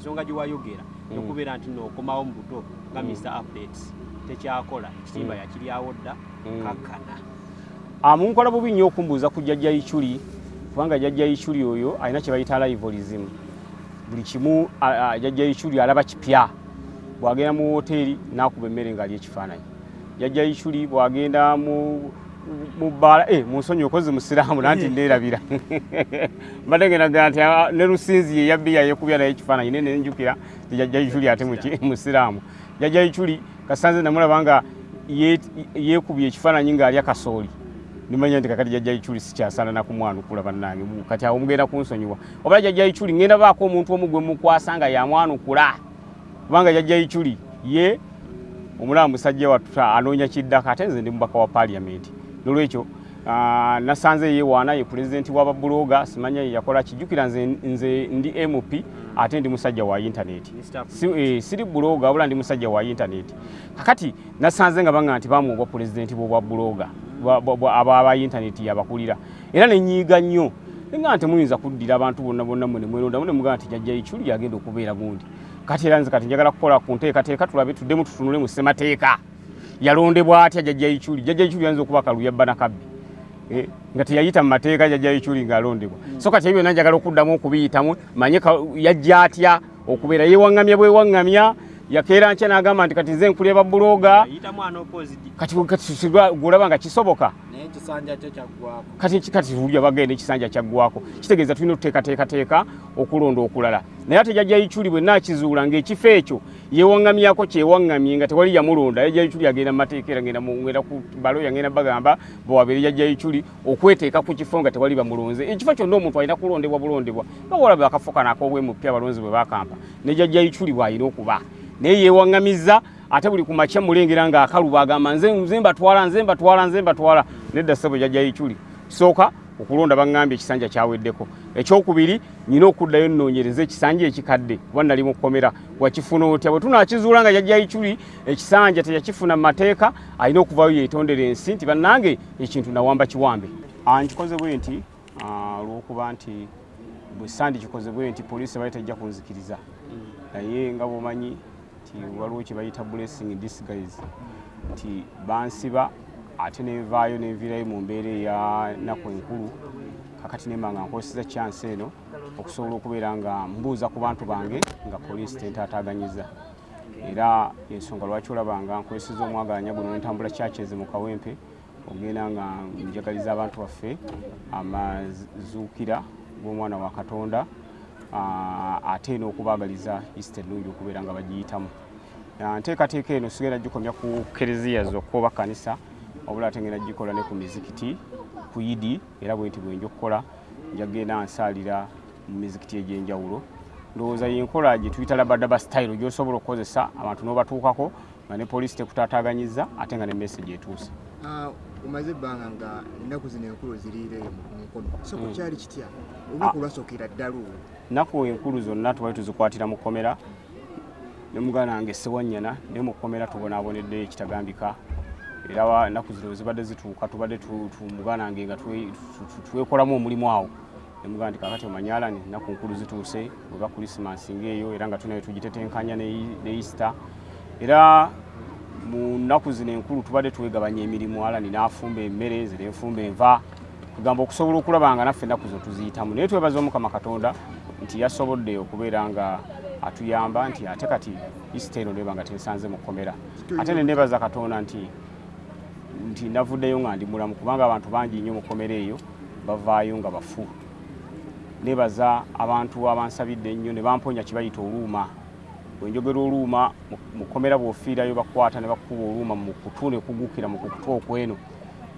ensonga gye wayogera yokubeera nti nookomawo mu buto nga mr updates tekyakola ekitimba yakiryawo dda kakkana. Munkola bubi nnyo okumbuuza ku jjajja ichuli kubanga jjajja ichuli oyo alina kye bayita livolism buli kimu jjajja ichuli alaba kipya. Bw'agenda mu woteeri n'akuba emmere ng'ali ekifaananyi. Jjajja ichuli bw'agenda mu mu bbaala eh, munsonyi okozi musiraamu nanti ndeerabira mbadde ngendaga nti ah, ne lusinzi ye yabbiya yekubya naye ekifaananyi ne nenjukira ti jjajja ichuli ate muki- musiraamu jjajja ichuli kasanze namulaba nga ye- yeekubye ekifaananyi ng'alya kasooli. Nimanya nti kakati jjajja ichuli sikyasaana nakumwanukula bannange. Bu- kati awo mugenda kunsonyiwa. Obala jjajja ichuli ngenda baako omuntu omu gwe mukwasa nga yamwanukula. Kubanga jjajja ichuli ye omulaba musajja wattu anoonya kiddako ate nze ndi mubaka wa paliamenti nolwekyo ah, nasanze yewaana ye pulezidenti w'ababuloga simanya ye yakola kijjukira nze, nze ndi mp ate ndi musajja wa intaneti si, eh, siri buloga wabula ndi musajja wa intaneti kakati nasanze nga banga nti bamu obwa pulezidenti bwobwa buloga aba intaneti yabakulira. Era nenyiiga nnyo. Nga nti muyinza kuddira abantu bonna bonna mwe nemwerondamu nemugaa nti jajja ichuli yagenda okubeera gundi. Kati era nze kati njagala kukola ku nteekateeka tulabe tuddemu tutunule mu ssemateeka yalondebwa atya jajja ichuli? Jajja ichuli yayinza okuba kaluyabba nakabbi Eh, nga teyayita mu mateeka jajja ichuli ng'alondebwa. So kati ebyo byonna njagala okuddamu okubiyitamu manye yajja atya okubeera yewaŋŋamya bwewaŋŋamya yakeera nkya n'agamba nti kati nze nkulya babuloga kati gulaba nga kisoboka. Kati tulya bagenda ekisanja kyaggwako kitegeeza tulina okuteekateekateeka okulonda okulala. Naye ate jajja ichuli bwe naakizuula ng'ekifo ekyo yewaŋŋamyako kyewaŋŋamye nga tewali yamulonda. Jajja ichuli agenda mu mateeka era ngenda ku balo yagenda bagamba bwewabeere jajja ichuli okweteeka ku kifo nga tewali bamulonze. Ekifo kyonna omuntu alina kulondebwa bulondebwa. Nga walabe akafo kano ak'obwemupya abalonzi bwe bakampa. Ne jajja ichuli bw'alina okuba naye yewaŋŋamizza ate buli ku makya mulengera ng'akaluba agamba nze nze mbatwala nze mbatwala nze mbatwala. Nedda ssebo jajja ichuli kisooka okulonda baŋŋambye ekisanja kyaweddeko. Ekyokubiri nyina okuddayo nnoonyereza ekisanja ekikadde kuba nali mu kkomera wakifuna otya? Bwe tunaakizuula nga jajja ichuli ekisanja teyakifuna mu mateeka alina okuvayo yeetondera ensi nti bannange ekintu nawamba kiwambe. Ah, nkikoze bwe nti ah, olw'okuba nti bwe sandi kikoze bwe nti poliisi bali tajja kunzikiriza. Naye nga bwomanyi nti waliwo kye bayita blessing in disguise. Nti bansiba ate nevaayo nenviirayo mu mbeera eya naku enkulu kakati nemba nga nkozesa chance eno okusobola okubeera nga mbuuza ku bantu bange nga poliisi tentaataaganyiza era ensonga lwaki olaba nga nkozeseza omwagalanya guno nentambula kyakyeze mu kawempe ogenda nga njagaliza abantu baffe amazuukira g'omwana wa katonda ate n'okubaagaliza easter ennungi okubeera nga bagiyitamu. Ah, nteekateeka eno sigenda gikomya ku kereziya zokka oba kanisa wabula ate ngenda gikola ne ku mizikiti ku idi era bwe nti bwenja okukola njagenda nsaalira mu mizikiti egy'enjawulo. Ndowooza yenkola gye tuyita labadaba style gy'osobola okukozesa abantu n'obatuukako nga ne poliisi tekutaataaganyiza ate nga ne message etuuse. Ah, omaze ebbanga nga ennaku zino enkulu ziriireeyo mu mukono so ku kyali kitya olunaku lwasookera ddala olwo nnaku enkulu zonna tubali tuzikwatira mu kkomera. Ne muganda wange sewanyana naye mu kkomera tubonaaboneddeyo ekitagambika era wa- nnaku zino zibadde zituuka tubadde tu- tu- muganda wange nga twekolamu omulimu awo. Ne muganda nti kakati omanyala ni nnaku nkulu zituuse weba krisimansi ngaeyo era nga tunayo tugitetenkanya ne easter. Era mu nnaku zino enkulu tubadde twegabanya emirimu. Alani n'afumba emmere nze nenfumba enva kugamba okusobola okulaba nga naffe ennaku zo tuziyitamu. Naye twebaza omukama katonda nti yasobodde okubeera nga atuyamba nti ate kati isita eno neba nga tensanze mu kkomera. Ate ne nebaza katonda nti nti navuddeyo nga ndi mulamu kubanga abantu bangi nnyo mu kkomera eyo bavaayo nga bafu. Nebaza abantu abansabidde ennyo ne bamponya kibayita oluuma. Bwenjogera oluuma mu- kkomera bw'ofiirayo bakwata ne bakuba oluuma mu kutu ne kugukira mu kukutu okweno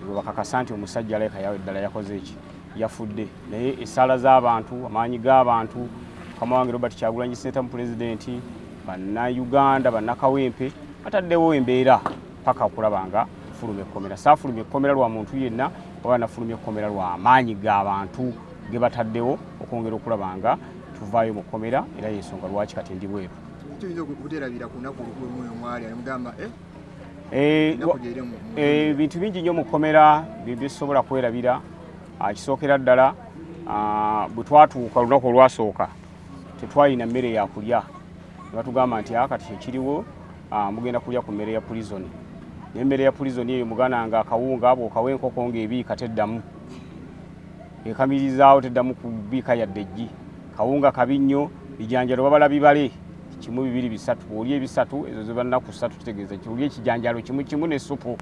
ebyo bakakasa nti omusajja aleka yawe ddala yakoze eki yafudde. Naye essaala z'abantu amaanyi g'abantu mukama wange robert kyagulanyi seneta mu pulezidenti bannayuganda bannakawempe bataddewo embeera paka okulaba nga nfuluma ekkomera. Saafulumya ekkomera lwa muntu yenna oba nafulumya ekkomera lwa amaanyi g'abantu ge bataddewo okwongera okulaba nga tuvaayo mu kkomera era yensonga lwaki kati ndi bweru. Tuyinza okuterabira ku lunaku olukulu oyo mwali amugamba ebintu bingi nnyo mu kkomera bye bisobola kwerabira Ah, kisookera ddala ah, bwe twatuuka olunaku olwasooka tetwalina mmere yakulya nebatugamba nti akati ekiriwo mugenda kulya ku mmere ya prison nemmere ya prison eyo muganda nga akawunga bwokawa enkoko ngaebiika teddamu. Ekamirizaawo teddamu kubiika yadde eggi. Kawunga kabi nnyo bijanjalo babala bibale kimu bibiri bisatu oli ebisatu ezo zebanaku satu kitegeeza oli ekijanjalo kimu kimu nesupu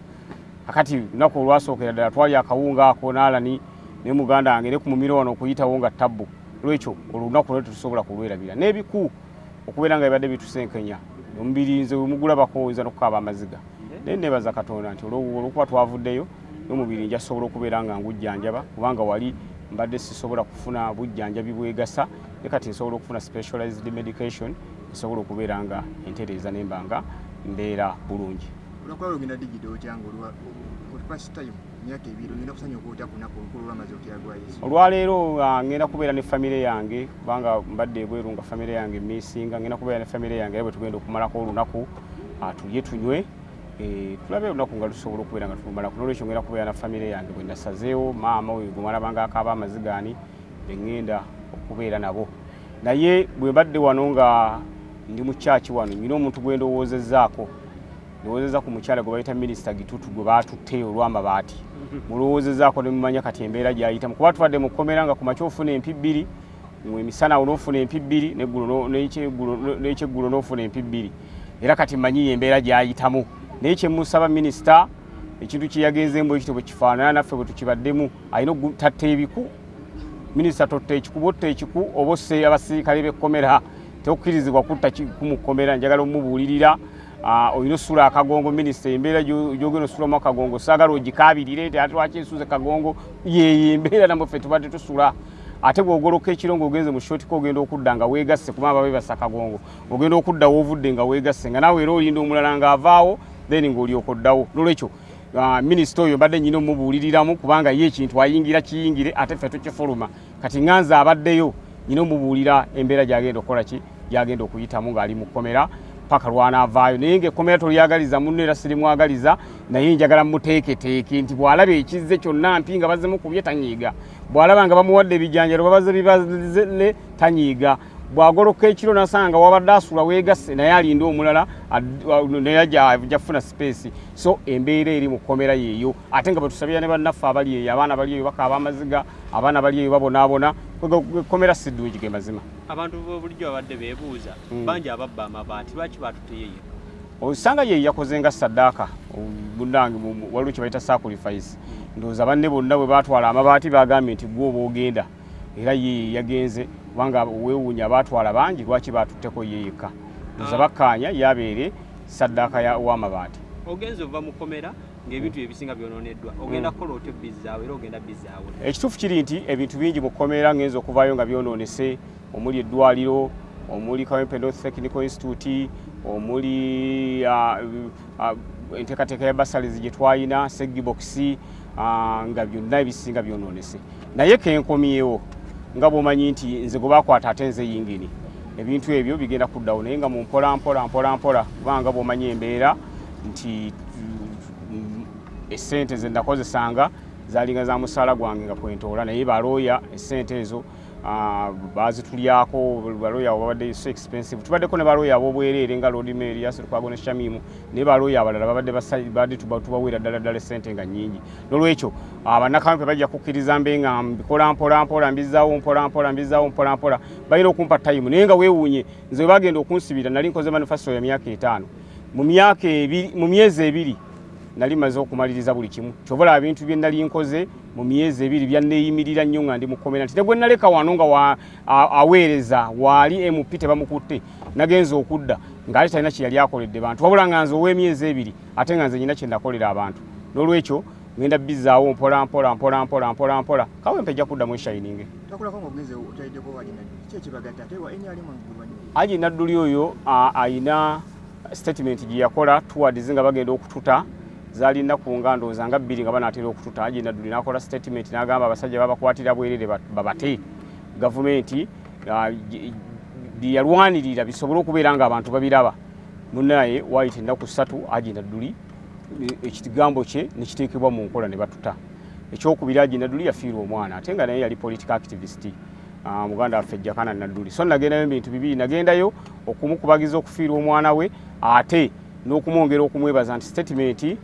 akati lunaku olwasookera ddala twali akawunga ako naalani ne muganda wange ne ku mumiro wano okuyitawo nga tabbu. Lwekyo olunaku lwe tusobola kulwerabira. N'ebiku okubeera nga bibadde bitusenkenya omubiri nze wemugulabako oyinza nokukaaba amaziga. Naye nebaza katonda nti olwokuba twavuddeyo n'omubiri njasobola okubeera nga ngujjanjaba kubanga wali mbadde sisobola kufuna bujjanjabi bwegasa. Ne kati nsobola okufuna specialized medication nsobola okubeera nga entereeza nembanga mbeera bulungi. Olwakuba lugenda digida okyanga olwa first time emyaka ebiri ogenda kusanya okwota kunaku olukulu olwamaze otya lwa yesu olwaleero ah, ngenda kubeera ne famire yange kubanga mbadde ebweru nga famire yange misinga ngenda kubeera ne famire yange era bwe tugenda okumalako olunaku ah, tulye tunywe. Eh, tulabe olunaku nga lusobola okubeera nga tulumalako nolwekyo ngenda kubeera na famire yange bwe nasazeewo maama oyo gwemalabanga akaaba amazigaani beŋŋenda okubeera nabo. Naye bwe mbadde wano nga ndi mu kyaki wano nyina omuntu gwe ndowoozezaako ndowoozeeza ku mukyala gwe bayita minisita gitutu gwe baatutte olw'amabaati mulowoozezaako ne mumanya kati embeera gyayitamu kuba tubadde mu kkomera nga ku makya ofuna empi bbiri emisana awo n'ofuna empi bbiri n'ekyeggulo no- n'ekyeggulo n'ofuna empi bbiri era kati mmanyi embeera gyayitamu. Naye kyemusaba minisita ekintu kye yagenzeemu ekito bwe kifaanana naffe bwe tukibaddemu alina okutatta ebiku. Minisita totta ekiku botta ekiku oba osse abasirikale b'ekkomera tekukkirizibwa kutta kiku mu kkomera njagala omubuulirira olina osula akagongo minisita embeera gyo- gyogenda osulamu akagongo saagala ogikaabirire nti ate lwaki ensuze kagongo? Yeyo embeera namweffe tubadde tusula. Ate bwogoloka ekiro ngaogenze mu shotika ogenda okudda nga weegasse kubanga babebasa kagongo ogenda okudda woovudde nga weegasse nga naawe era olinda omulala ng'avaawo then ng'olyoka oddawo. Nolwekyo minisita oyo mbadde nyina omubuuliriramu kubanga ye ekintu ayingira kiyingire ate ffe tukifuluma. Kati nganze abaddeyo nyina omubuulira embeera gyagenda okukola ki? Gyagenda okuyitamu ng'ali mu kkomera paka lwanaavaayo naye ngaekkomera tolyagaliza munno era sirimwagaliza naye njagala muteeketeeke nti bw'alaba ekizze kyonna mpi nga bazimukubye tanyiiga. Bw'alaba nga bamuwadde ebijanjalo babaze bibazile tanyiiga. Bw'agoloka ekiro nasanga wabadde asula weegasse naye alinda omulala ad- wa- naye aja- jafuna space. So embeera eri mu kkomera yeeyo. Ate nga bwetusabira ne bannaffe abali eyo abaana bali eyo bakaaba amaziga abaana bali eyo babonaabona ekkomera siddungi ge mazima. Abantu bulijjo babadde beebuuza Mm. bangi ababba amabaati lwaki batuteyeyo osanga ye yakoze nga saddaaka munange waliwo kye bayita sacrifice. Ndowooza banne bonna bwe batwala amabaati bagambye nti gwe oba ogenda era ye yagenze kubanga weewuunya abaatwala bangi lwaki batutteko ye yekka? Ndowooza Ah. bakkaanya yabeere saddaaka ya- w'amabaati ogenza ova mu kkomera ng'ebintu ebisinga byononeddwa. Ogenda Mm. kukola otya bizzaawo era ogenda bizzaawo ekituufu kiri nti ebintu bingi mu kkomera ngenza okuvaayo nga byonoonese omuli eddwaliro omuli kawempe north technical institute omuli ah, ah, enteekateeka ya basalis gye twalina segibokisi nga byonna ebisinga byonoonese naye kenkomyewo nga bw'omanyi nti nze gwe bakwata ate nze yingini. Ebintu ebyo bigenda kuddawo naye nga mu mpola mpola mpola mpola kubanga bw'omanyi embeera nti mm, essente ze nakozesanga zalinga za musaala gwange nga kwentoola naye balooya essente ezo ah, bazitulyako balooya babadde so expensive. Tubaddeko ne balooya ab'obwereere nga lodime elias lukwago ne shamimu naye balooya abalala babadde tubaweera ddala ddala essente nga nnyingi. Nolwekyo abannakampe bajja kukkiriza mbe nga mbikola mpola mpola mbizaawo mpola mpola mbizaawo mpola mpola. Balina okumpa tayimu naye nga weewuunye nze bwe bagenda okunsibira nali nkoze manifesto ya myaka etaano. Mu myaka mu myezi ebiri nali maze okumaliriza buli kimu. Kyobola ebintu bye nali nkoze mu myezi ebiri byanneeyimirira nnyo nga ndi mu kkomera nti ne bwe naleka wano nga aweereza waali mp tebamukutte nagenza okudda ng'ali talina kye yali akoledde bantu. Wabula nga nze ow'emyezi ebiri ate nga nze nyina kye nakolera abantu. N'olwekyo ngenda bizaawo mpola mpola mpola mpola mpola mpola. Kawempe ejja kuddamu eshayininge aji nadduli oyo ayina statement gye yakola towards nga bagenda okututa zaali nnaku nga ndowooza nga bbiri nga banaatera okututa aji nadduli n'akola statement n'agamba abasajja babakwatira bwerere ba- babate gavumenti bye yalwanirira bisobole okubeera nga abantu babiraba. Munaye waayita ennaku ssatu aji nadduli e- ekigambo kye nekiteekebwa mu nkola ne batuta. Ekyokubiri aji nadduli yafiirwa omwana ate nga naye yali political activist. Ah, muganda waffe jakana nadduli so nagendayo ebintu bibiri nagendayo okumukubagiza okufiirwa omwana we ate n'okumwongera okumwebaza nti statement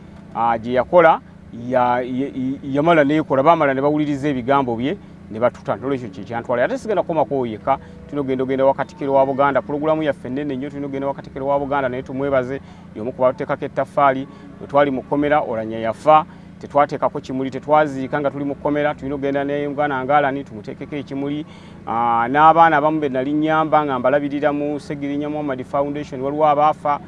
gye yakola ya- ya- yamala nekola bamala ne bawuliriza ebigambo bye ne batuta nolwekyo kyekyantwala ate sigenda kukomako yeka tulina ogenda ogenda wakatikiro wa buganda pulogulamu yaffe nene nnyo tulina ogenda wakatikiro wa buganda naye tumwebaze yomu ku batekako ettaffaali bwe twali mu kkomera olanya yafa tetwateekako kimuli tetwaziika nga tuli mu kkomera tulina ogenda ne muganda ngaalani tumuteekeko ekimuli. N'abaana abamu be nali nyamba nga mbalabirira mu segirinya muhammad foundation waliwo abaafa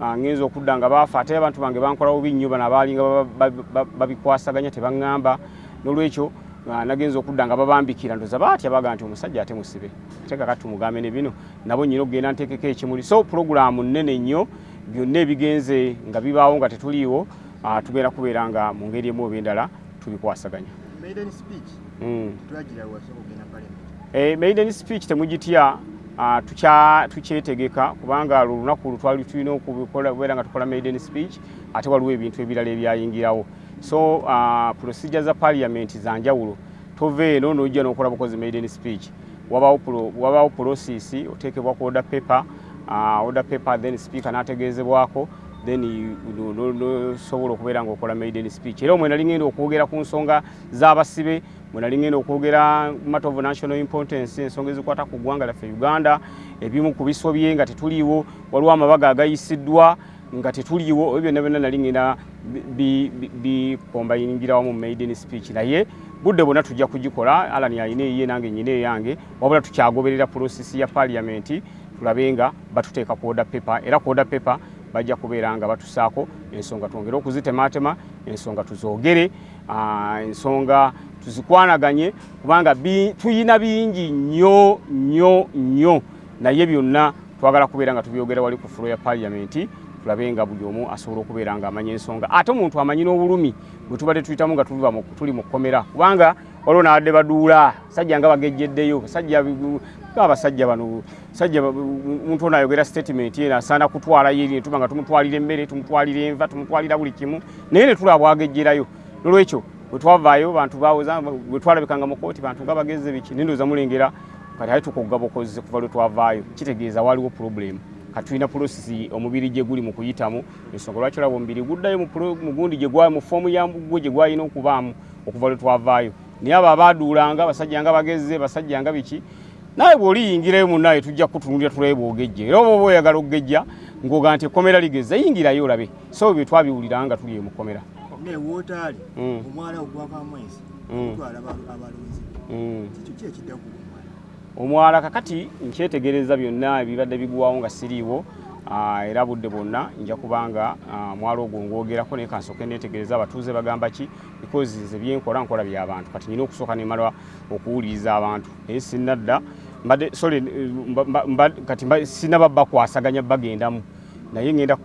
ngenza okudda nga baafa. Ate abantu bange bankola bubi nnyo bano abaalinga babikwasaganya tebaŋŋamba. N'olwekyo ah, nagenza okudda nga babambikira ndoza baatya baga nti omusajja ate musibe. Ate kakati tumugambe ne bino. Nabo nyina okugenda nteekeko ekimuli. So pulogulaamu nnene nnyo byonna ebigenze nga bibaawo nga tetuliiwo ah, tugenda kubeera nga mu ngeri emu oba endala tubikwasaganya. Maiden speech. Mm. parliament. Eh, temugitya. ah, tukyetegeka kubanga lwo lunaku lu twali tulina okubikola kubeera nga tukola maiden speech ate waliwo ebintu ebirala ebyayingirawo. So ah, procedure za parliament za njawulo tova eno nojja nokola bukozi maiden speech. Wabawo pro- wabawo process oteekebwa ku order paper ah, order paper then speaker n'ategeezebwako then no- no- nosobola okubeera ngaokola maiden speech. Era omwe nali ngenda okwogera ku nsonga z'abasibe mwe nali ngenda okwogera matter of national importance ensonga ezikwata ku ggwanga lyaffe uganda ebimu ku bisobye nga tetuliiwo waliwo amabaga agayisiddwa nga tetuliiwo ebyo byonna byonna nali ngenda bikombayingira wamu mu maiden speech naye. Budde bwonna tujja kugikola alani alina eyiye nange nyina eyange wabula tukyagoberera prosesi ya parliament tulabe nga batuteeka ku order paper. Era ku order paper bajja kubeera nga batusaako ensonga twongere okuzitematema ensonga tuzoogere ensonga tuzikwanaganye kubanga tuyina bingi nnyo nnyo nnyo. Naye byonna twagala kubeera nga tubyogera wali ku fulo ya parliament tulabe nga buli omu asobola okubeera nga amanya ensonga. Ate omuntu amanyi n'obulumi bwe tubadde tuyitamu nga tuli mu kkomera kubanga waliwo nabadde baduula sajja nga bagejjeddeyo basajja abasajja bano sajja omuntu ono ayogera statement eno asaana kutwalayo eri netuba nga tumutwalira emmere tumutwalira enva tumutwalira buli kimu naye ne tulaba bwagejjerayo. Nolwekyo bwe twavaayo bantu bawoza bwe twalabikanga mu kooti bantu nga bageze biki? Nendooza mulengera kati ate tukugga bukozi kuva lwe twavaayo. Kitegeeza waliwo problem. Kati tulina prosesi omubiri gye guli mu kuyitamu. Ensonga lwaki olaba omubiri guddayo mu gundi mu foomu yagwe gye gwalina okubaamu okuva lwe twavaayo? Naye abo abaaduulanga basajja nga bageze basajja nga biki? Naye bw'oliyingirayo munnaye tujja kutunuulira tulabe bw'ogejja. Era oba oba oyagala okugejja ng'oga nti ekkomera ligeza yingirayo olabe. So bye twabiwulira nga tuli mu kkomera naye wootaali Mm. omwala ogwaka amwezi Mm. otwala abalonzi Mm. kikyo ki ekiddaku omwala. Omwala kakati nkyetegereza byonna ebibadde bigwawo nga siriiwo era budde bwonna nja kubanga mwala ogwo ngwogerako naye kansooke netegereza abatuuze bagamba ki? Because nze byenkola nkola by'abantu kati nyina okusooka nemala okuwuliriza abantu. Naye sinadda mbadde sorry kati sinaba bakwasaganya bagendamu. Naye ngenda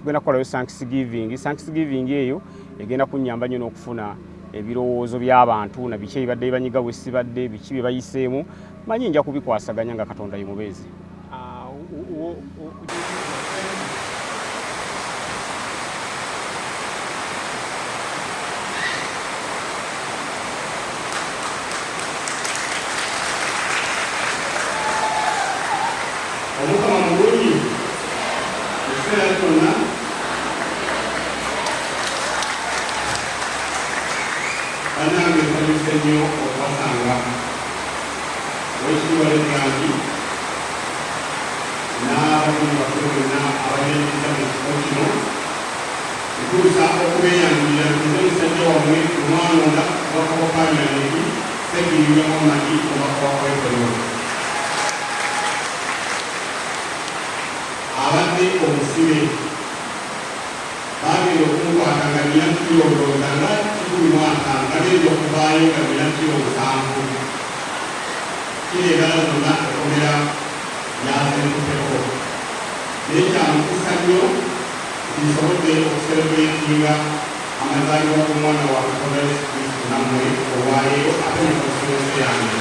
tugenda kukolayo thanksgiving. Thanksgiving eyo egenda kunnyamba nnyo n'okufuna ebirowoozo by'abantu na biki ebibadde bibanyiga bwe sibadde biki bye bayiseemu. Manyi nja kubikwasaganya nga katonda ye mubeezi bannange nsanyuse nnyo okubasanga wekitiibwa legangi n'abakozi bakulu bonna abayingiza mu kifo kino ntuusa okubeeyangirira nze musajja wammwe omwanonda kubaka wa paliamenti sekirinya muhamadi omubaka wa kwekolola abadde omusibe bagenda okumukwata nga nina kiro ndowooza nga kikumi mwaka nga genza okuvaayo nga nina kiro musanvu kireetala zonna ekomera yasenkuteko naye kyamukisa nnyo nsobodde okuserebuletinga amazaalibwa g'omwana wa katonda yesu kristo nammwe olwaleero ate mukosolense yange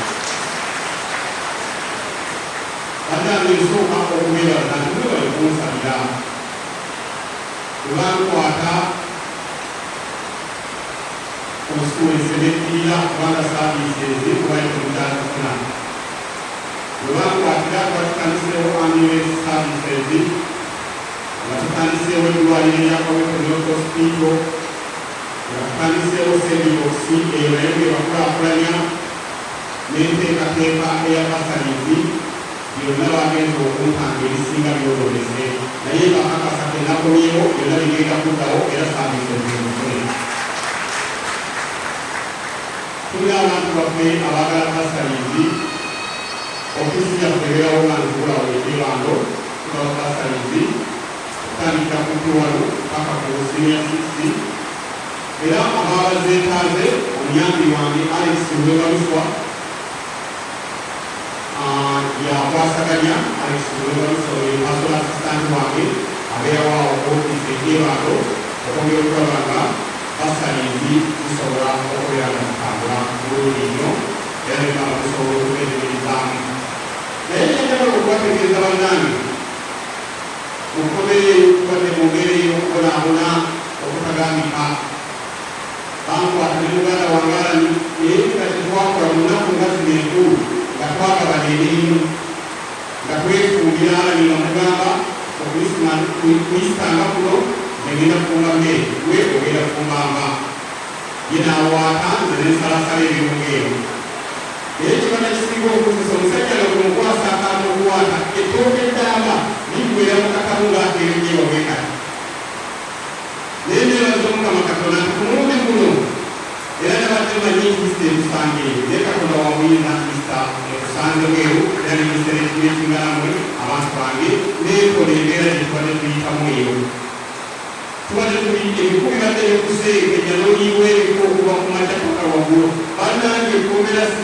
come Selettina Guarda Service e White Contact Plan. Giovanni Wakida Vatican Sewa Annual Service Vatican Sewa Dualia come Prodotto Spico Vatican Sewa Sedivosi e Rende Wakura Prania Mente Katepa Ea Pasalizi Yonawa Kento Kumpa Gelisinga Yodolese Naye Bakaka Sakena Koyo Yonawa Kenta Kutao Ea Service Yonawa tulina abantu baffe abaagala basalizi ofisi yaffe ebeerawo nga nzibulawo ekibando tubaba basalizi okutandikira ku kiwalo paka ku senior sixi era ababa zeetaaze omuyambi wange alex webaluswa yakwasaganya alex webaluswa pasol assistant wange abeerawo awo ofisi ekibando okwongera okulaba nga okubeera nga zitambula bulungi nnyo era nebaba zisobola okubeeremerizaamu naye kyenjagala okubategeeza bannange mukomere tubadde mu ngeri ey'okubonaabona okutagambika bankwata ne muganda wange alani naye nga tetwakola mu nnaku nga kuno negenda kufumba mmere gwe ogenda kufumbanga ye naawaata nze nensalasala ebirungeero naye ekibanda kisinga okuzisa omusajja nga kumukwasa akantu okuwaata ettooke eddamba ligwera mu katamu ng'ateerenyewa bwekati naye nebaza omukama katonda ntumulundi guno era nabadde manyi kristo emusange eyo naye katonda wamuyinza kristo ekusanze bweru era nemisere ekinekingalamwe abantu bange nekola embeera gyetubadde tuyitamu eyo tuli ebikumi bikuseekenya n'oliibwa ebiko okuva ku makya paka waggulu bannange ekomera si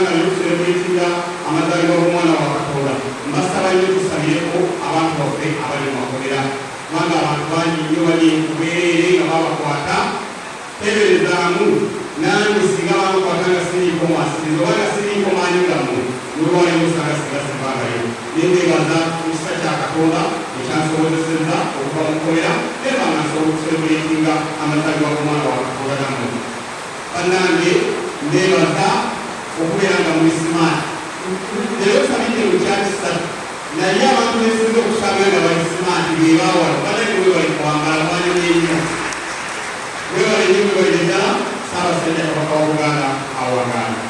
nga nekuserebuletinga amazaalibwa g'omwana nange singa bankwata nga siriiko mwasiriza oba siriiko maanyi gammwe nolwalimu osanga singa sibangayo nendebaza mukisa kya katonda ekyansobozeseza okuva mu kkomera era nga nsobola okuserebuletinga amazaalibwa g'omwana wa katonda gammwe bannange nebaza okubeera nga muisimaani leero sabidde mu kyakisatu naye abantu besinza okusanga nga baisimaani bebawala badde webali kwambala mwanyumya ennyo webale nnyo webali ddala saabasajja kabaka wa buganda awagaa